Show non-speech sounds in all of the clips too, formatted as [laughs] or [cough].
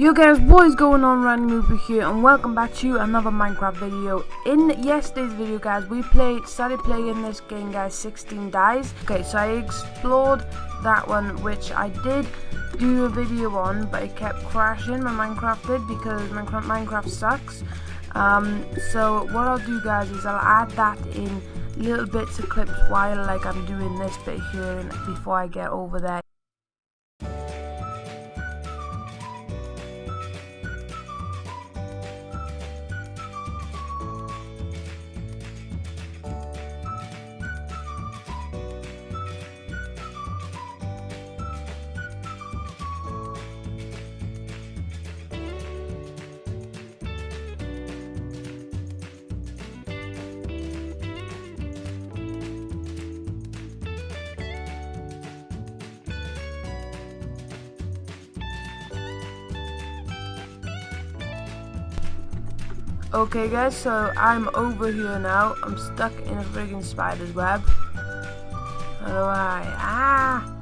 Yo guys, what is going on, Randy Mooper here, and welcome back to another Minecraft video. In yesterday's video, guys, we played, started playing this game, guys, 16 Dyes. Okay, so I explored that one, which I did do a video on, but it kept crashing, my Minecraft did, because Minecraft, Minecraft sucks. Um, so what I'll do, guys, is I'll add that in little bits of clips while, like, I'm doing this bit here, before I get over there. Okay guys, so I'm over here now. I'm stuck in a friggin' spider's web. How do I? Ah!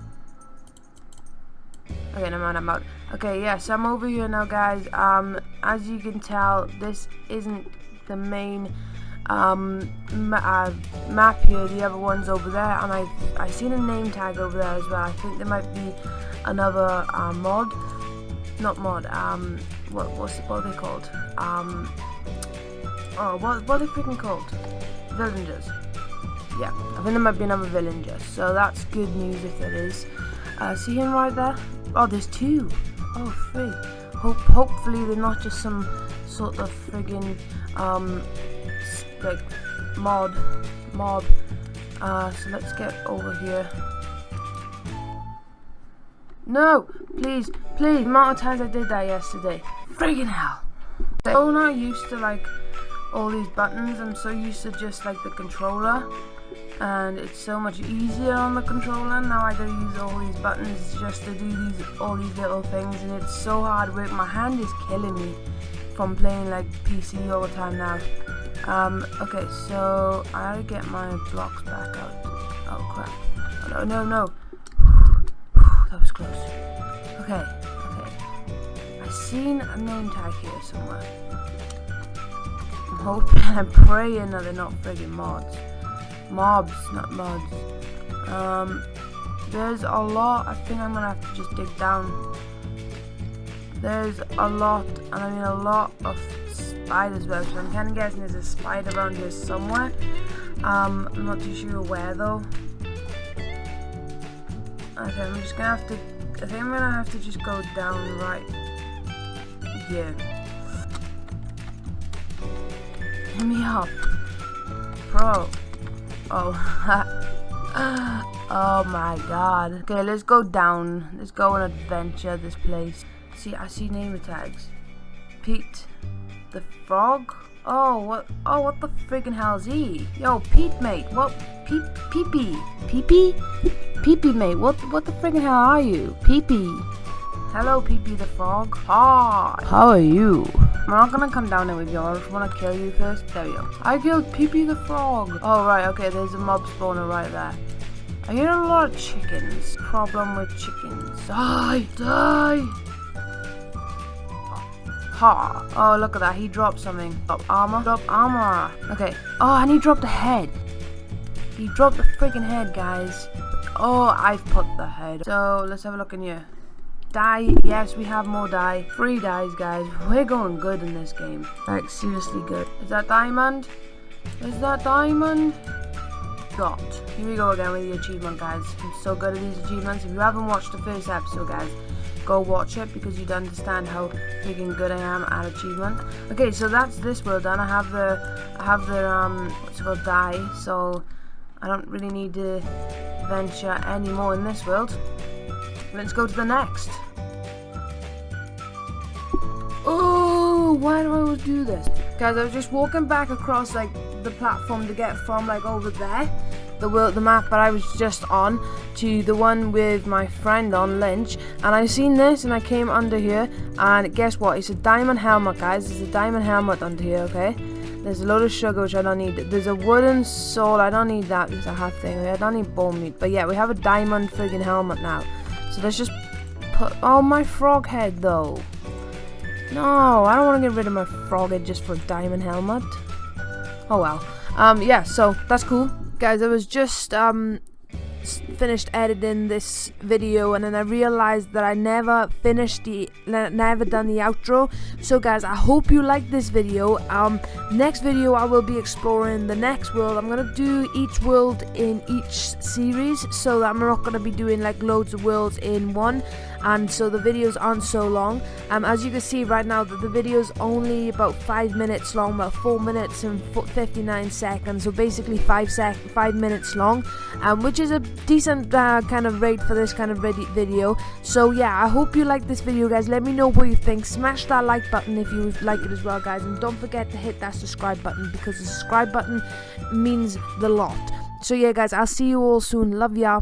Okay, no mind, I'm out. Okay, yes, I'm over here now guys. Um, as you can tell, this isn't the main um, ma uh, map here. The other one's over there, and I've, i seen a name tag over there as well. I think there might be another uh, mod. Not mod, um, what, what's, what are they called? Um, Oh, what, what are they freaking called? Villagers. Yeah, I think there might be another villager, so that's good news if there is. Uh, see him right there? Oh, there's two. Oh, three. Hope, hopefully they're not just some sort of friggin' um, like mod, mob. Uh, so let's get over here. No, please, please. The amount of times I did that yesterday. Friggin' hell. So not used to like all these buttons. I'm so used to just like the controller and it's so much easier on the controller. Now I gotta use all these buttons just to do these all these little things and it's so hard work. My hand is killing me from playing like PC all the time now. Um, okay, so I gotta get my blocks back out. Oh crap. Oh, no, no, no. [sighs] that was close. Okay, okay. I seen a name tag here somewhere hoping [laughs] and praying that they're not friggin' mods. Mobs, not mods. Um, there's a lot. I think I'm gonna have to just dig down. There's a lot, and I mean a lot of spiders webs, so I'm kind of guessing there's a spider around here somewhere. Um, I'm not too sure where though. Okay, I'm just gonna have to, I think I'm gonna have to just go down right here. Me up. Bro. Oh. [laughs] oh my god. Okay, let's go down. Let's go on adventure this place. See, I see name tags. Pete. The frog? Oh, what? Oh, what the friggin' hell is he? Yo, Pete, mate. What? Pete, Peepee. Peepee? Peepee, mate. What? What the friggin' hell are you? Peepee. Hello, Peepee the frog. Hi. How are you? I'm not gonna come down there with you. I just wanna kill you first. There you go. I killed Peepee the frog. Oh, right. Okay, there's a mob spawner right there. I hear a lot of chickens. Problem with chickens. Die! Die! Ha! Oh, look at that. He dropped something. Drop armor. Drop armor. Okay. Oh, and he dropped a head. He dropped the freaking head, guys. Oh, I've put the head. So, let's have a look in here. Die. Yes, we have more dye. Three dyes, guys. We're going good in this game. Like, seriously good. Is that diamond? Is that diamond? Got. Here we go again with the achievement, guys. I'm so good at these achievements. If you haven't watched the first episode, guys, go watch it because you'd understand how freaking good I am at achievement. Okay, so that's this world done. I have the, I have the, um, what's it called, dye, so I don't really need to venture anymore in this world. Let's go to the next. Oh, why do I always do this? Guys, I was just walking back across like the platform to get from like over there, the world, the map that I was just on, to the one with my friend on Lynch, and I seen this and I came under here, and guess what? It's a diamond helmet, guys. It's a diamond helmet under here, okay? There's a load of sugar which I don't need. There's a wooden sword. I don't need that because I have thing. I don't need bone meat. But yeah, we have a diamond friggin' helmet now. So let's just put... Oh, my frog head, though. No, I don't want to get rid of my froghead just for a diamond helmet. Oh well. Um, yeah, so that's cool. Guys, I was just, um, finished editing this video and then I realized that I never finished the never done the outro. So guys I hope you like this video. Um next video I will be exploring the next world. I'm gonna do each world in each series so that I'm not gonna be doing like loads of worlds in one. And so the videos aren't so long. Um, as you can see right now that the video is only about 5 minutes long about 4 minutes and 59 seconds. So basically 5 sec 5 minutes long um, which is a decent uh, kind of rate for this kind of video. So yeah I hope you like this video guys. Let me know what you think. Smash that like button if you like it as well guys. And don't forget to hit that subscribe button because the subscribe button means the lot. So yeah guys I'll see you all soon. Love ya